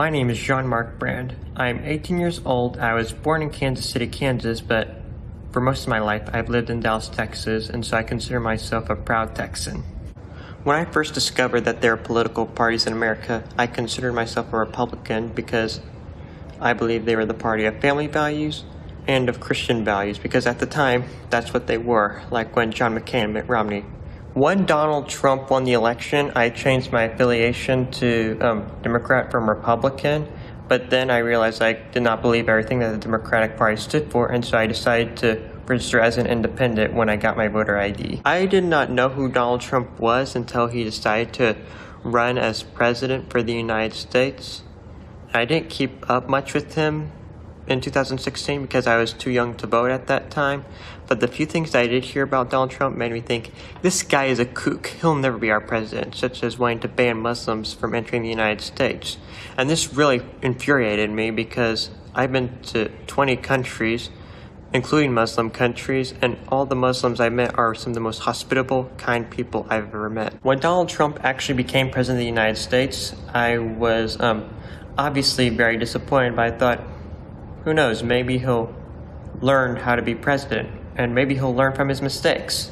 My name is Jean-Marc Brand. I'm 18 years old. I was born in Kansas City, Kansas, but for most of my life I've lived in Dallas, Texas, and so I consider myself a proud Texan. When I first discovered that there are political parties in America, I considered myself a Republican because I believe they were the party of family values and of Christian values because at the time, that's what they were, like when John McCain and Mitt Romney when Donald Trump won the election, I changed my affiliation to um, Democrat from Republican, but then I realized I did not believe everything that the Democratic Party stood for, and so I decided to register as an independent when I got my voter ID. I did not know who Donald Trump was until he decided to run as president for the United States. I didn't keep up much with him in 2016 because I was too young to vote at that time. But the few things I did hear about Donald Trump made me think, this guy is a kook. He'll never be our president, such as wanting to ban Muslims from entering the United States. And this really infuriated me because I've been to 20 countries, including Muslim countries, and all the Muslims I met are some of the most hospitable, kind people I've ever met. When Donald Trump actually became president of the United States, I was um, obviously very disappointed, but I thought, who knows, maybe he'll learn how to be president, and maybe he'll learn from his mistakes.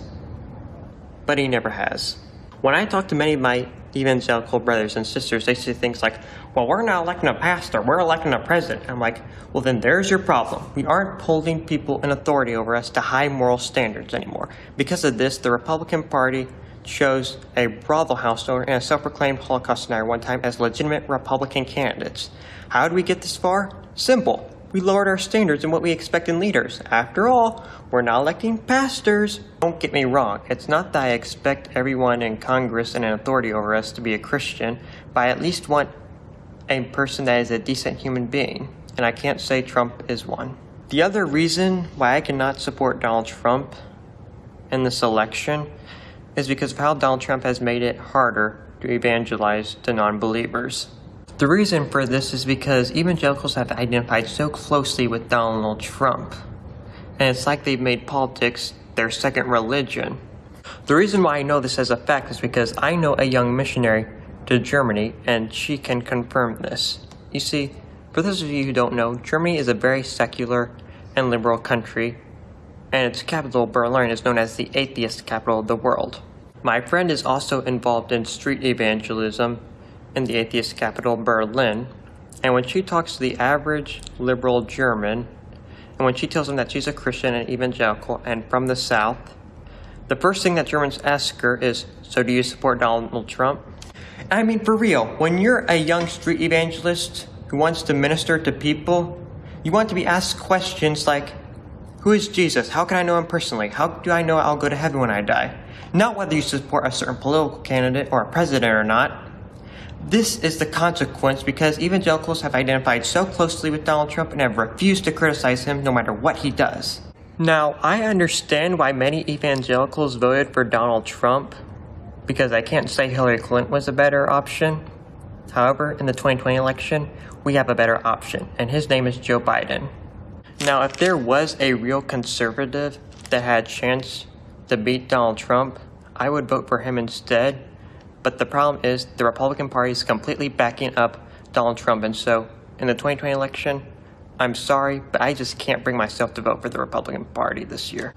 But he never has. When I talk to many of my evangelical brothers and sisters, they say things like, well, we're not electing a pastor, we're electing a president. I'm like, well, then there's your problem. We aren't holding people in authority over us to high moral standards anymore. Because of this, the Republican Party chose a brothel house owner and a self-proclaimed Holocaust denier one time as legitimate Republican candidates. How did we get this far? Simple. We lowered our standards in what we expect in leaders. After all, we're not electing pastors. Don't get me wrong, it's not that I expect everyone in Congress and in authority over us to be a Christian, but I at least want a person that is a decent human being, and I can't say Trump is one. The other reason why I cannot support Donald Trump in this election is because of how Donald Trump has made it harder to evangelize to non-believers. The reason for this is because evangelicals have identified so closely with Donald Trump, and it's like they've made politics their second religion. The reason why I know this as a fact is because I know a young missionary to Germany, and she can confirm this. You see, for those of you who don't know, Germany is a very secular and liberal country, and its capital, Berlin, is known as the atheist capital of the world. My friend is also involved in street evangelism in the atheist capital, Berlin. And when she talks to the average liberal German, and when she tells them that she's a Christian and evangelical and from the South, the first thing that Germans ask her is, So do you support Donald Trump? I mean, for real, when you're a young street evangelist who wants to minister to people, you want to be asked questions like, Who is Jesus? How can I know him personally? How do I know I'll go to heaven when I die? Not whether you support a certain political candidate or a president or not. This is the consequence because evangelicals have identified so closely with Donald Trump and have refused to criticize him no matter what he does. Now, I understand why many evangelicals voted for Donald Trump because I can't say Hillary Clinton was a better option. However, in the 2020 election, we have a better option, and his name is Joe Biden. Now, if there was a real conservative that had a chance to beat Donald Trump, I would vote for him instead but the problem is the Republican Party is completely backing up Donald Trump. And so in the 2020 election, I'm sorry, but I just can't bring myself to vote for the Republican Party this year.